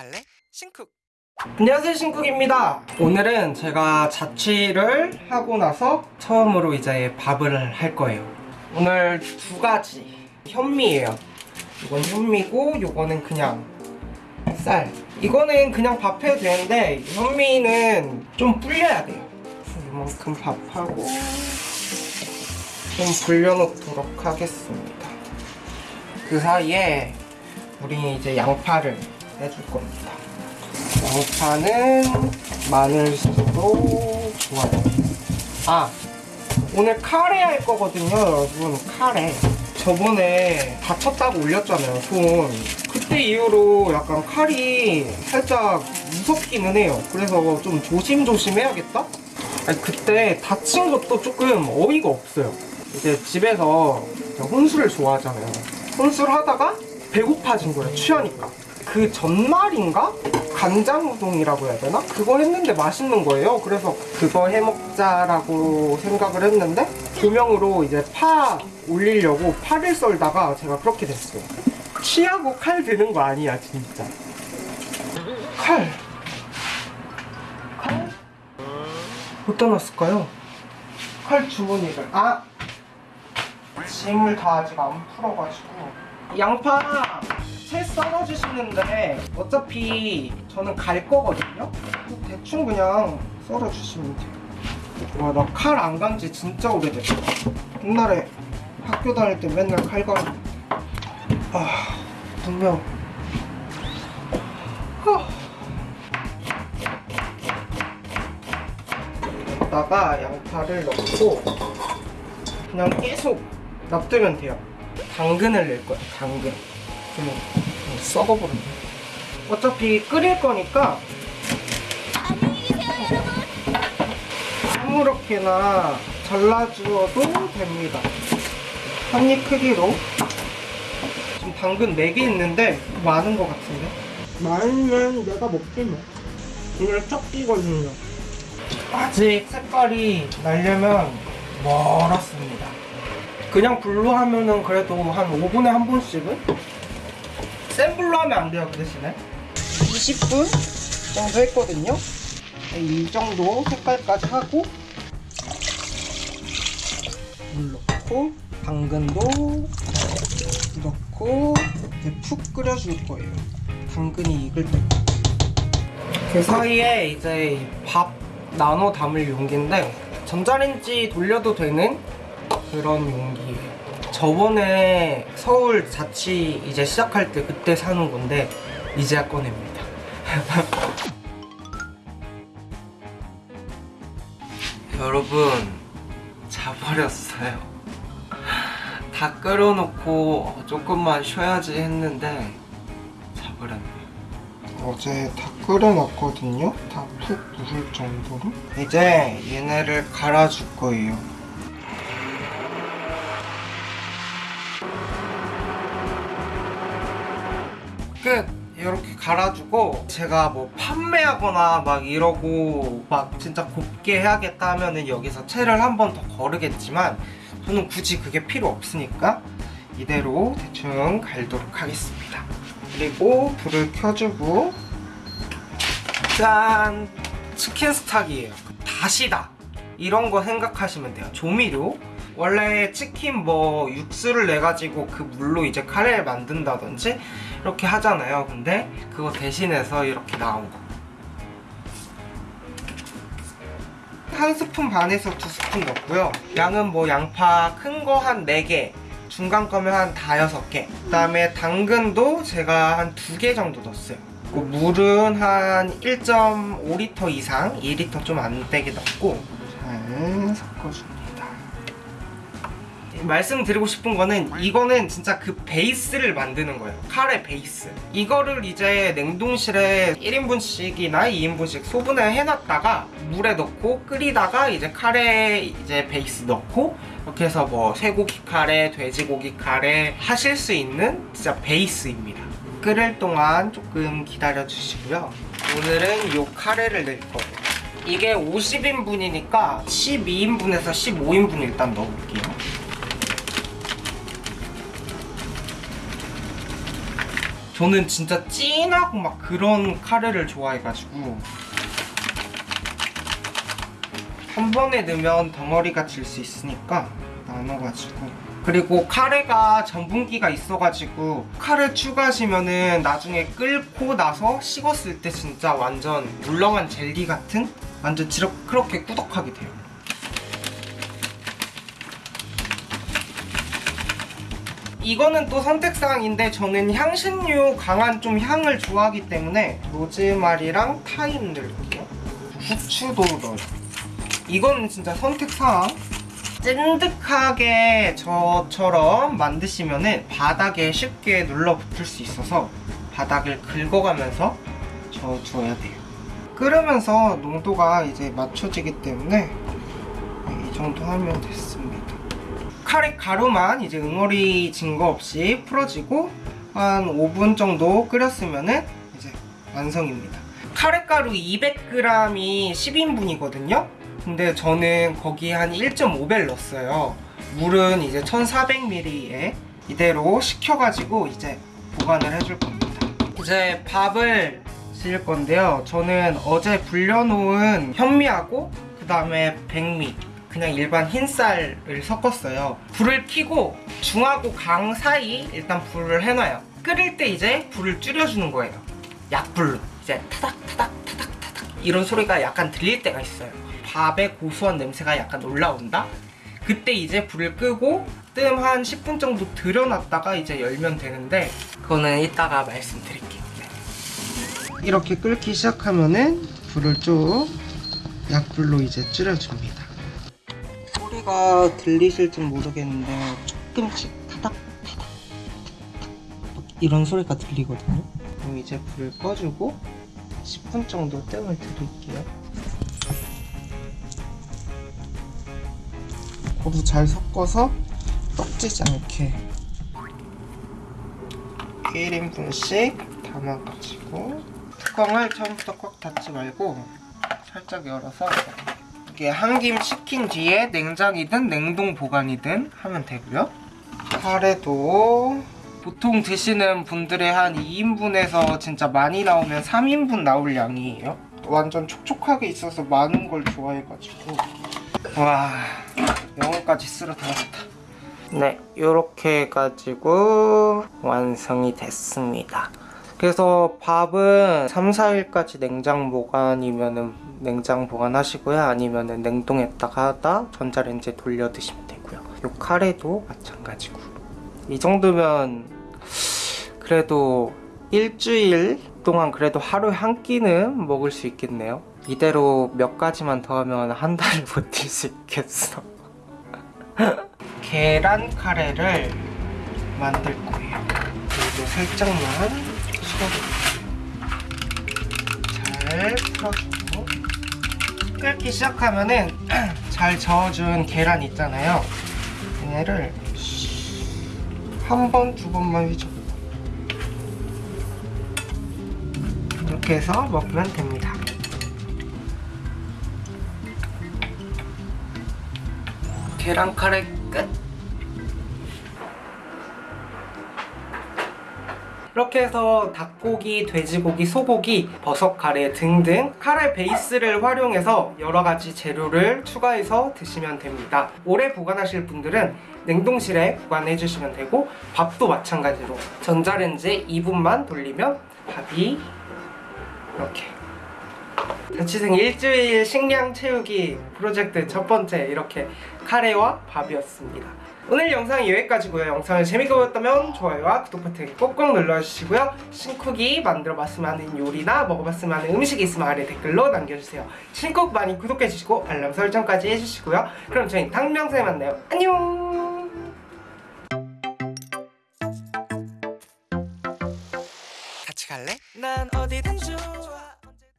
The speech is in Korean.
갈래? 신쿡. 안녕하세요 신쿡입니다. 오늘은 제가 자취를 하고 나서 처음으로 이제 밥을 할 거예요. 오늘 두 가지. 현미예요. 이건 현미고 이거는 그냥 쌀. 이거는 그냥 밥 해도 되는데 현미는 좀 불려야 돼요. 이만큼 밥하고 좀 불려놓도록 하겠습니다. 그 사이에 우리 이제 양파를 해줄 겁니다 양파는 마늘도 좋아요. 아 오늘 카레 할 거거든요, 여러분. 카레. 저번에 다쳤다고 올렸잖아요, 손. 그때 이후로 약간 칼이 살짝 무섭기는 해요. 그래서 좀 조심조심 해야겠다? 아니, 그때 다친 것도 조금 어이가 없어요. 이제 집에서 혼술을 좋아하잖아요. 혼술 하다가 배고파진 거예요, 취하니까. 그 전날인가? 간장 우동이라고 해야 되나? 그거 했는데 맛있는 거예요. 그래서 그거 해 먹자라고 생각을 했는데 조명으로 이제 파 올리려고 파를 썰다가 제가 그렇게 됐어요. 취하고 칼 드는 거 아니야, 진짜. 칼. 칼? 어디다 놨을까요? 칼 주머니를. 아! 짐을 다 아직 안 풀어가지고. 양파 채 썰어주시는데 어차피 저는 갈 거거든요? 대충 그냥 썰어주시면 돼요. 와, 나 칼 안 간지 진짜 오래됐어. 옛날에 학교 다닐 때 맨날 칼 갈았는데. 아, 분명. 하. 여기다가 양파를 넣고 그냥 계속 놔두면 돼요. 당근을 낼 거예요, 당근. 좀 썩어버렸네. 어차피 끓일 거니까 아무렇게나 잘라주어도 됩니다. 한 입 크기로. 지금 당근 4개 있는데 많은 것 같은데? 많으면 내가 먹지 뭐. 오늘 첫 끼거든요. 아직 색깔이 나려면 멀었습니다. 그냥 불로 하면은 그래도 한 5분에 한 번씩은? 센 불로 하면 안 돼요, 그 대신에. 20분 정도 했거든요. 이 정도 색깔까지 하고 물 넣고 당근도 넣고 이제 푹 끓여줄 거예요. 당근이 익을 때. 그 사이에 이제 밥 나눠 담을 용기인데 전자레인지 돌려도 되는 그런 용기예요. 저번에 서울 자취 이제 시작할 때 그때 사는 건데 이제야 꺼냅니다. 여러분 자버렸어요. 다 끓여놓고 조금만 쉬어야지 했는데 자버렸네요. 어제 다 끓여놨거든요. 다 푹 부을 정도로. 이제 얘네를 갈아줄 거예요. 갈아주고 제가 뭐 판매하거나 막 이러고 막 진짜 곱게 해야겠다 하면은 여기서 채를 한 번 더 거르겠지만 저는 굳이 그게 필요 없으니까 이대로 대충 갈도록 하겠습니다. 그리고 불을 켜주고 짠! 치킨 스탁이에요. 다시다! 이런 거 생각하시면 돼요. 조미료? 원래 치킨 뭐 육수를 내가지고 그 물로 이제 카레를 만든다든지 이렇게 하잖아요. 근데 그거 대신해서 이렇게 나온 거. 한 스푼 반에서 두 스푼 넣고요. 양은 뭐 양파 큰 거 한 4개 중간 거면 한 다여섯 개. 그다음에 당근도 제가 한 두 개 정도 넣었어요. 그리고 물은 한 1.5리터 이상 2리터 좀 안 되게 넣고 잘 섞어줍니다 말씀드리고 싶은 거는 이거는 진짜 그 베이스를 만드는 거예요. 카레 베이스. 이거를 이제 냉동실에 1인분씩이나 2인분씩 소분을 해놨다가 물에 넣고 끓이다가 이제 카레 이제 베이스 넣고 이렇게 해서 뭐 쇠고기 카레, 돼지고기 카레 하실 수 있는 진짜 베이스입니다. 끓일 동안 조금 기다려 주시고요. 오늘은 이 카레를 낼 거예요. 이게 50인분이니까 12인분에서 15인분 일단 넣어볼게요 저는 진짜 진하고 막 그런 카레를 좋아해가지고 한 번에 넣으면 덩어리가 질 수 있으니까 나눠가지고 그리고 카레가 전분기가 있어가지고 카레 추가하시면은 나중에 끓고 나서 식었을 때 진짜 완전 물렁한 젤리 같은 완전 지럽 그렇게 꾸덕하게 돼요. 이거는 또 선택사항인데 저는 향신료 강한 좀 향을 좋아하기 때문에 로즈마리랑 타임 넣을게요. 후추도 넣어요. 이거는 진짜 선택사항. 찐득하게 저처럼 만드시면은 바닥에 쉽게 눌러붙을 수 있어서 바닥을 긁어가면서 저어줘야 돼요. 끓으면서 농도가 이제 맞춰지기 때문에 이 정도 하면 됐습니다. 카레 가루만 이제 응어리 진 거 없이 풀어지고 한 5분 정도 끓였으면은 이제 완성입니다. 카레 가루 200g이 10인분이거든요. 근데 저는 거기 한 1.5배를 넣었어요. 물은 이제 1400ml에 이대로 식혀가지고 이제 보관을 해줄 겁니다. 이제 밥을 지을 건데요. 저는 어제 불려놓은 현미하고 그 다음에 백미 그냥 일반 흰쌀을 섞었어요. 불을 켜고 중하고 강 사이 일단 불을 해놔요. 끓일 때 이제 불을 줄여주는 거예요. 약불로 이제 타닥 타닥 타닥 타닥 이런 소리가 약간 들릴 때가 있어요. 밥의 고소한 냄새가 약간 올라온다. 그때 이제 불을 끄고 뜸 한 10분 정도 들여놨다가 이제 열면 되는데 그거는 이따가 말씀드릴게요. 네. 이렇게 끓기 시작하면은 불을 쭉 약불로 이제 줄여줍니다. 소리가 들리실지 모르겠는데 조금씩 타닥 이런 소리가 들리거든요. 그럼 이제 불을 꺼주고 10분 정도 뜸을 들일게요. 고루 잘 섞어서 떡지지 않게 1인분씩 담아가지고 뚜껑을 처음부터 꽉 닫지 말고 살짝 열어서 이게 한 김 식힌 뒤에 냉장이든 냉동 보관이든 하면 되고요. 카레도 보통 드시는 분들의 한 2인분에서 진짜 많이 나오면 3인분 나올 양이에요. 완전 촉촉하게 있어서 많은 걸 좋아해가지고 와 영어까지 쓸어 담았다. 네, 이렇게 해가지고 완성이 됐습니다. 그래서 밥은 3, 4일까지 냉장 보관이면은 냉장 보관하시고요. 아니면은 냉동했다가 전자레인지에 돌려 드시면 되고요. 요 카레도 마찬가지고. 이 정도면 그래도 일주일 동안 그래도 하루에 한 끼는 먹을 수 있겠네요. 이대로 몇 가지만 더 하면 한 달을 버틸 수 있겠어. 계란 카레를 만들 거예요. 그리고 살짝만 식어주고 잘 풀어주고 끓기 시작하면은 잘 저어준 계란 있잖아요. 얘를 한 번, 두 번만 휘저. 이렇게 해서 먹으면 됩니다. 계란 카레 끝. 이렇게 해서 닭고기, 돼지고기, 소고기, 버섯 카레 등등 카레 베이스를 활용해서 여러 가지 재료를 추가해서 드시면 됩니다. 오래 보관하실 분들은 냉동실에 보관해 주시면 되고 밥도 마찬가지로 전자레인지 2분만 돌리면 밥이 이렇게 자취생 일주일 식량 채우기 프로젝트 첫 번째 이렇게 카레와 밥이었습니다. 오늘 영상은 여기까지고요. 영상을 재밌게 보셨다면 좋아요와 구독 버튼 꼭꼭 눌러주시고요. 신쿡이 만들어봤으면 하는 요리나 먹어봤으면 하는 음식이 있으면 아래 댓글로 남겨주세요. 신쿡 많이 구독해주시고 알람 설정까지 해주시고요. 그럼 저희 다음 영상에 만나요. 안녕! 갈래? 난